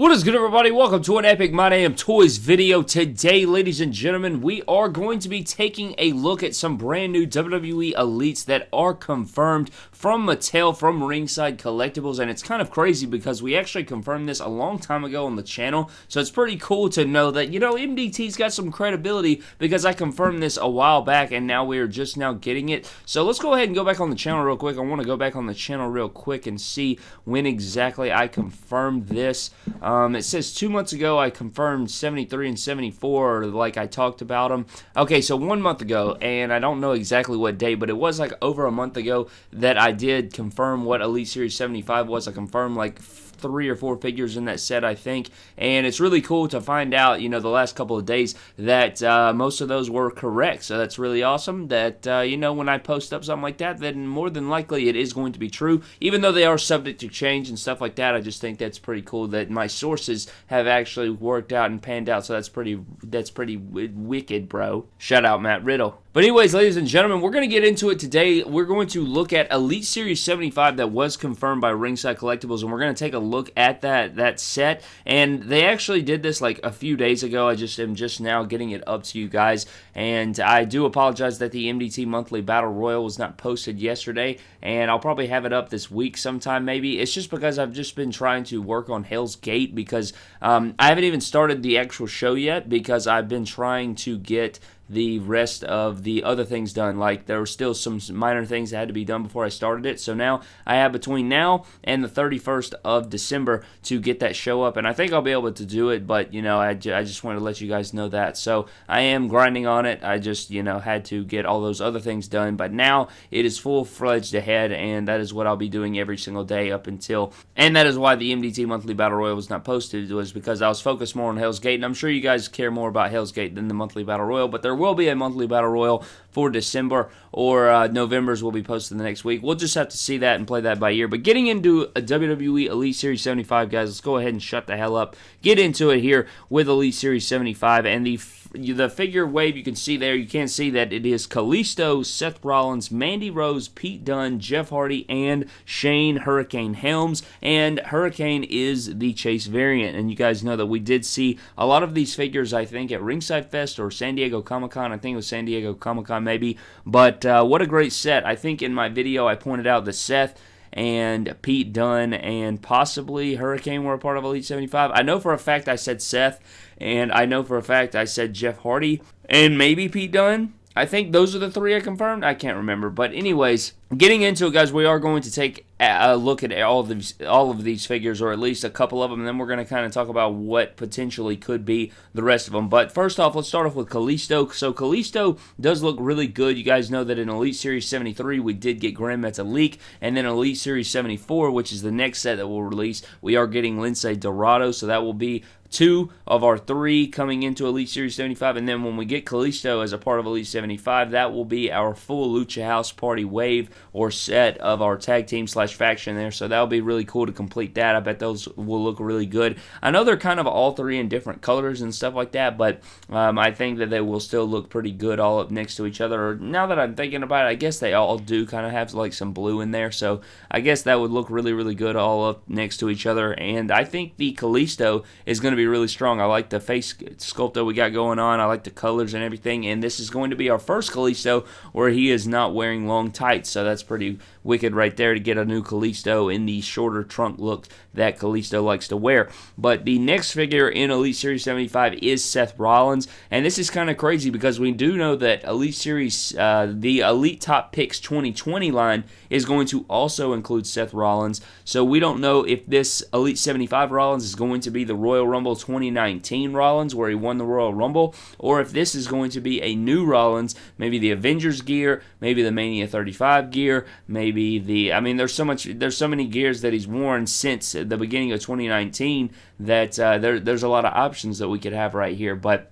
What is good everybody? Welcome to an Epic My Damn Toys video. Today, ladies and gentlemen, we are going to be taking a look at some brand new WWE Elites that are confirmed from Mattel, from Ringside Collectibles, and it's kind of crazy because we actually confirmed this a long time ago on the channel, so it's pretty cool to know that, you know, MDT's got some credibility because I confirmed this a while back and now we are just now getting it. So let's go ahead and go back on the channel real quick. I want to go back on the channel real quick and see when exactly I confirmed this. Um, it says two months ago I confirmed 73 and 74, like I talked about them. Okay, so one month ago, and I don't know exactly what date, but it was like over a month ago that I did confirm what Elite Series 75 was. I confirmed like three or four figures in that set, I think. And it's really cool to find out, you know, the last couple of days that uh, most of those were correct. So that's really awesome that, uh, you know, when I post up something like that, then more than likely it is going to be true. Even though they are subject to change and stuff like that, I just think that's pretty cool that my sources have actually worked out and panned out. So that's pretty, that's pretty wicked, bro. Shout out Matt Riddle. But anyways, ladies and gentlemen, we're going to get into it today. We're going to look at Elite Series 75 that was confirmed by Ringside Collectibles, and we're going to take a look at that that set. And they actually did this like a few days ago. I just am just now getting it up to you guys, and I do apologize that the MDT Monthly Battle Royal was not posted yesterday, and I'll probably have it up this week sometime maybe. It's just because I've just been trying to work on Hell's Gate because um, I haven't even started the actual show yet because I've been trying to get the rest of the other things done. Like there were still some minor things that had to be done before I started it. So now I have between now and the 31st of December to get that show up, and I think I'll be able to do it. But you know, I, I just wanted to let you guys know that. So I am grinding on it. I just you know had to get all those other things done, but now it is full fledged ahead, and that is what I'll be doing every single day up until. And that is why the MDT Monthly Battle Royal was not posted was because I was focused more on Hell's Gate, and I'm sure you guys care more about Hell's Gate than the Monthly Battle Royal, but there will be a monthly battle royal for December or uh, November's will be posted the next week. We'll just have to see that and play that by ear. But getting into a WWE Elite Series 75, guys, let's go ahead and shut the hell up. Get into it here with Elite Series 75 and the the figure wave you can see there, you can't see that it is Kalisto, Seth Rollins, Mandy Rose, Pete Dunne, Jeff Hardy, and Shane Hurricane Helms. And Hurricane is the Chase variant. And you guys know that we did see a lot of these figures, I think, at Ringside Fest or San Diego Comic Con. I think it was San Diego Comic Con, maybe. But uh, what a great set. I think in my video I pointed out that Seth and Pete Dunne and possibly Hurricane were a part of Elite 75. I know for a fact I said Seth, and I know for a fact I said Jeff Hardy, and maybe Pete Dunne. I think those are the three I confirmed. I can't remember, but anyways, getting into it, guys, we are going to take look at all of these, all of these figures, or at least a couple of them, and then we're going to kind of talk about what potentially could be the rest of them. But first off, let's start off with Kalisto. So Kalisto does look really good. You guys know that in Elite Series 73, we did get Grand Metalik, and then Elite Series 74, which is the next set that we'll release, we are getting Lince Dorado, so that will be two of our three coming into Elite Series 75. And then when we get Kalisto as a part of Elite 75, that will be our full Lucha House Party wave or set of our tag team slash faction there. So that'll be really cool to complete that. I bet those will look really good. I know they're kind of all three in different colors and stuff like that, but um, I think that they will still look pretty good all up next to each other. Now that I'm thinking about it, I guess they all do kind of have like some blue in there. So I guess that would look really, really good all up next to each other. And I think the Kalisto is going to be be really strong. I like the face sculpt that we got going on. I like the colors and everything. And this is going to be our first Kalisto where he is not wearing long tights. So that's pretty wicked right there to get a new Kalisto in the shorter trunk look that Kalisto likes to wear. But the next figure in Elite Series 75 is Seth Rollins. And this is kind of crazy because we do know that Elite Series, uh, the Elite Top Picks 2020 line is going to also include Seth Rollins. So we don't know if this Elite 75 Rollins is going to be the Royal Rumble 2019 Rollins where he won the Royal Rumble, or if this is going to be a new Rollins, maybe the Avengers gear, maybe the Mania 35 gear, maybe the I mean there's so much there's so many gears that he's worn since the beginning of 2019 that uh, there there's a lot of options that we could have right here but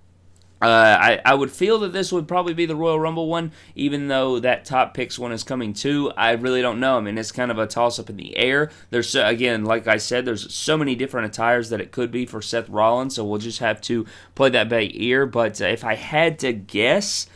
uh, I, I would feel that this would probably be the Royal Rumble one, even though that top picks one is coming too. I really don't know. I mean, it's kind of a toss up in the air. There's so, again, like I said, there's so many different attires that it could be for Seth Rollins, so we'll just have to play that by ear. But uh, if I had to guess,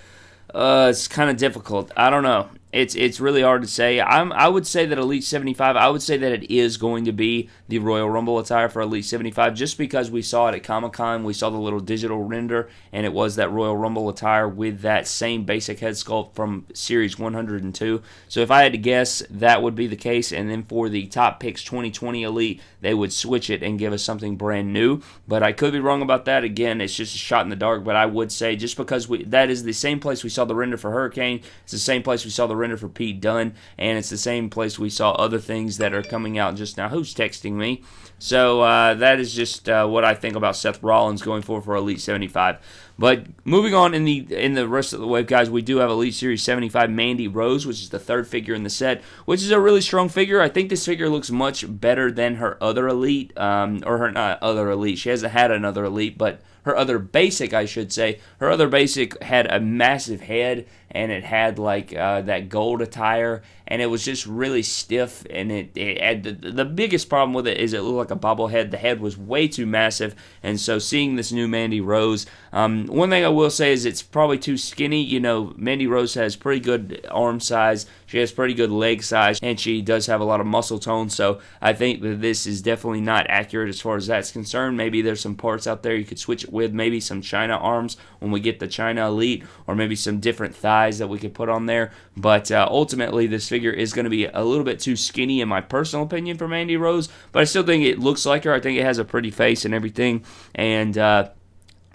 uh, it's kind of difficult. I don't know. It's it's really hard to say. I'm I would say that Elite 75. I would say that it is going to be the Royal Rumble attire for Elite 75, just because we saw it at Comic Con. We saw the little digital render, and it was that Royal Rumble attire with that same basic head sculpt from Series 102. So if I had to guess, that would be the case. And then for the Top Picks 2020 Elite, they would switch it and give us something brand new. But I could be wrong about that. Again, it's just a shot in the dark. But I would say just because we that is the same place we saw the render for Hurricane, it's the same place we saw the render for Pete Dunne, and it's the same place we saw other things that are coming out just now. Who's texting me? So uh, that is just uh, what I think about Seth Rollins going forward for Elite 75. But moving on in the in the rest of the wave, guys, we do have Elite Series 75 Mandy Rose, which is the third figure in the set, which is a really strong figure. I think this figure looks much better than her other Elite, um, or her not other Elite. She hasn't had another Elite, but her other basic, I should say. Her other basic had a massive head and it had like uh, that gold attire and it was just really stiff and it, it had the, the biggest problem with it is it looked like a bobblehead the head was way too massive and so seeing this new mandy rose um, one thing i will say is it's probably too skinny you know. Mandy rose has pretty good arm size. She has pretty good leg size and she does have a lot of muscle tone so i think that this is definitely not accurate as far as that's concerned. Maybe there's some parts out there you could switch it with maybe some Chyna arms when we get the Chyna elite or maybe some different thighs that we could put on there. But uh, ultimately this figure is going to be a little bit too skinny in my personal opinion for Mandy Rose but I still think it looks like her. I think it has a pretty face and everything and uh,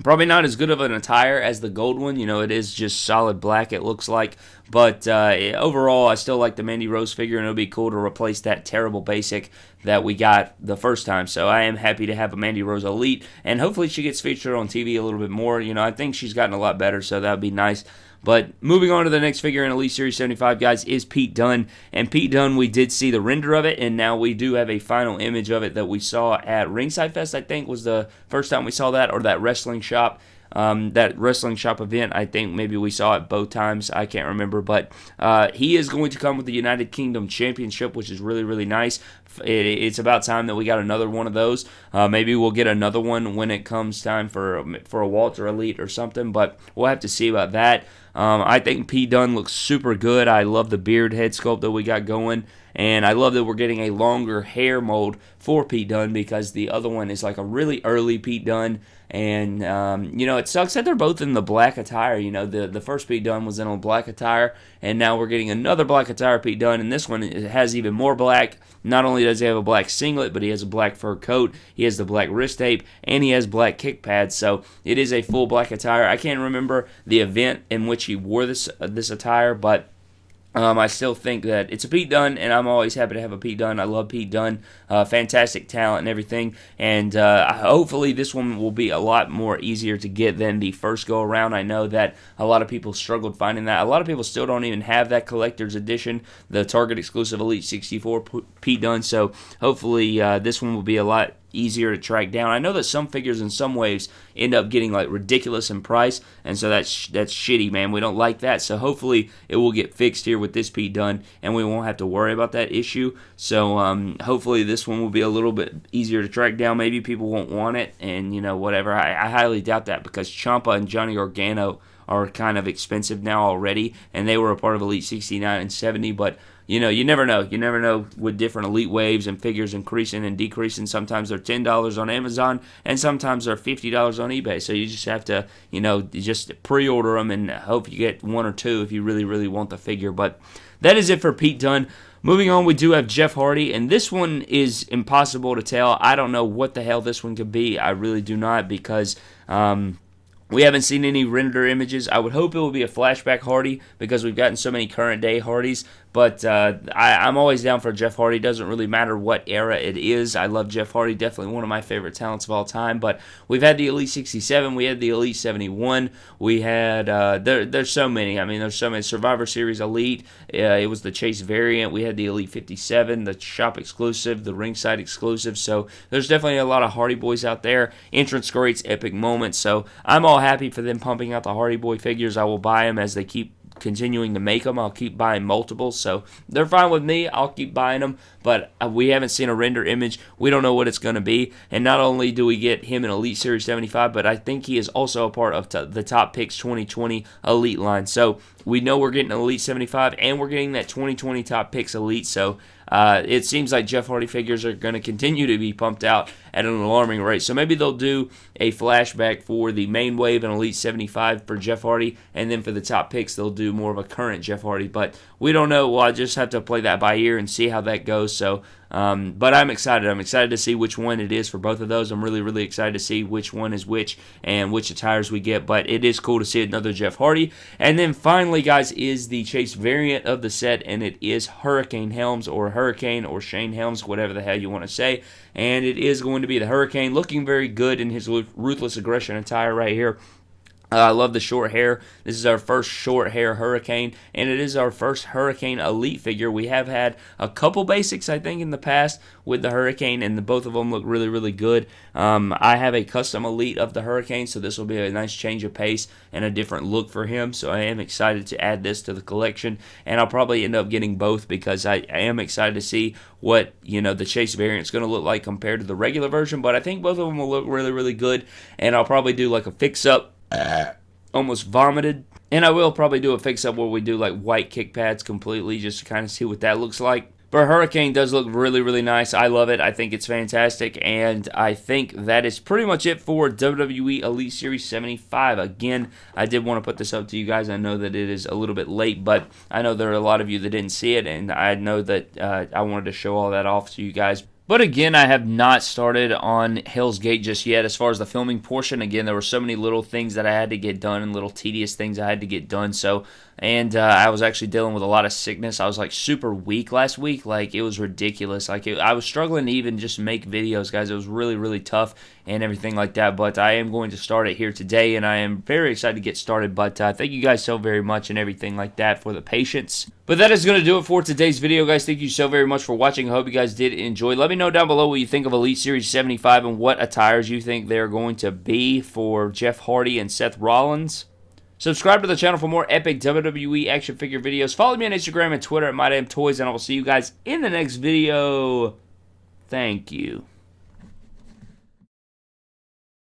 Probably not as good of an attire as the gold one. You know, it is just solid black, it looks like. But uh, overall, I still like the Mandy Rose figure, and it'll be cool to replace that terrible basic that we got the first time. So I am happy to have a Mandy Rose Elite, and hopefully she gets featured on TV a little bit more. You know, I think she's gotten a lot better, so that would be nice. But moving on to the next figure in Elite Series 75, guys, is Pete Dunne. And Pete Dunne, we did see the render of it, and now we do have a final image of it that we saw at Ringside Fest, I think was the first time we saw that, or that wrestling shop. Um, that wrestling shop event. I think maybe we saw it both times. I can't remember, but uh, he is going to come with the United Kingdom Championship, which is really really nice. It, it's about time that we got another one of those. Uh, maybe we'll get another one when it comes time for for a Walter Elite or something, but we'll have to see about that. Um, I think Pete Dunne looks super good. I love the beard head sculpt that we got going. And I love that we're getting a longer hair mold for Pete Dunne because the other one is like a really early Pete Dunne. And, um, you know, it sucks that they're both in the black attire. You know, the, the first Pete Dunne was in a black attire, and now we're getting another black attire Pete Dunne. And this one has even more black. Not only does he have a black singlet, but he has a black fur coat, he has the black wrist tape, and he has black kick pads. So it is a full black attire. I can't remember the event in which he wore this, uh, this attire, but um, I still think that it's a Pete Dunne, and I'm always happy to have a Pete Dunne. I love Pete Dunne, uh, fantastic talent and everything. And uh, hopefully, this one will be a lot more easier to get than the first go around. I know that a lot of people struggled finding that. A lot of people still don't even have that collector's edition, the Target exclusive Elite 64 Pete Dunne. So hopefully, uh, this one will be a lot easier to track down. I know that some figures in some waves end up getting like ridiculous in price, and so that's that's shitty, man. We don't like that. So hopefully it will get fixed here with this Pete Dunne, and we won't have to worry about that issue. So um, hopefully this one will be a little bit easier to track down. Maybe people won't want it, and you know whatever. I, I highly doubt that because Ciampa and Johnny Gargano are kind of expensive now already, and they were a part of Elite 69 and 70, but you know, you never know. You never know with different elite waves and figures increasing and decreasing. Sometimes they're ten dollars on Amazon, and sometimes they're fifty dollars on eBay. So you just have to, you know, just pre-order them and hope you get one or two if you really, really want the figure. But that is it for Pete Dunne. Moving on, we do have Jeff Hardy, and this one is impossible to tell. I don't know what the hell this one could be. I really do not because. Um, we haven't seen any render images. I would hope it will be a flashback Hardy because we've gotten so many current day Hardys. But uh, I, am always down for Jeff Hardy. Doesn't really matter what era it is. I love Jeff Hardy. Definitely one of my favorite talents of all time. But we've had the Elite 67. We had the Elite 71. We had uh, there. There's so many. I mean, there's so many Survivor Series Elite. Uh, it was the Chase variant. We had the Elite 57, the shop exclusive, the ringside exclusive. So there's definitely a lot of Hardy Boys out there. Entrance greats, epic moments. So I'm all happy for them pumping out the Hardy Boy figures. I will buy them as they keep continuing to make them. I'll keep buying multiples, so they're fine with me. I'll keep buying them, but uh, we haven't seen a render image. We don't know what it's going to be. And not only do we get him in Elite Series 75, but I think he is also a part of the Top Picks 2020 Elite line. So we know we're getting Elite 75 and we're getting that 2020 Top Picks Elite. So uh, it seems like Jeff Hardy figures are going to continue to be pumped out at an alarming rate. So maybe they'll do a flashback for the main wave and Elite 75 for Jeff Hardy, and then for the top picks, they'll do more of a current Jeff Hardy. But we don't know. Well, I just have to play that by ear and see how that goes. So um, but I'm excited. I'm excited to see which one it is for both of those. I'm really, really excited to see which one is which and which attires we get. But it is cool to see another Jeff Hardy. And then finally, guys, is the Chase variant of the set, and it is Hurricane Helms or Hurricane or Shane Helms, whatever the hell you want to say. And it is going to be the Hurricane, looking very good in his ruthless aggression attire right here. Uh, I love the short hair. This is our first short hair Hurricane, and it is our first Hurricane Elite figure. We have had a couple basics, I think, in the past with the Hurricane, and the, both of them look really, really good. Um, I have a custom Elite of the Hurricane, so this will be a nice change of pace and a different look for him. So I am excited to add this to the collection, and I'll probably end up getting both because I, I am excited to see what you know the Chase variant is going to look like compared to the regular version. But I think both of them will look really, really good, and I'll probably do like a fix up almost vomited. And I will probably do a fix up where we do like white kick pads completely just to kind of see what that looks like. But Hurricane does look really, really nice. I love it. I think it's fantastic. And I think that is pretty much it for WWE Elite Series 75. Again, I did want to put this up to you guys. I know that it is a little bit late, but I know there are a lot of you that didn't see it. And I know that uh, I wanted to show all that off to you guys. But again, I have not started on Hell's Gate just yet. As far as the filming portion, again, there were so many little things that I had to get done and little tedious things I had to get done. So and uh, I was actually dealing with a lot of sickness. I was like super weak last week. Like it was ridiculous. Like it, I was struggling to even just make videos, guys. It was really really tough and everything like that. But I am going to start it here today, and I am very excited to get started. But uh, thank you guys so very much and everything like that for the patience. But that is going to do it for today's video, guys. Thank you so very much for watching. I hope you guys did enjoy. Let me know down below what you think of Elite Series 75 and what attires you think they're going to be for Jeff Hardy and Seth Rollins. Subscribe to the channel for more epic WWE action figure videos. Follow me on Instagram and Twitter at MyDamnToys, and I will see you guys in the next video. Thank you.